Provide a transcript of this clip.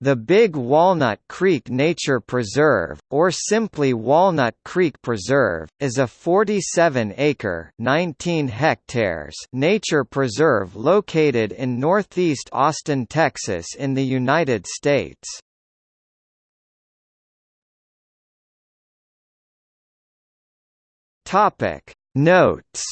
The Big Walnut Creek Nature Preserve, or simply Walnut Creek Preserve, is a 47-acre nature preserve located in northeast Austin, Texas in the United States. Notes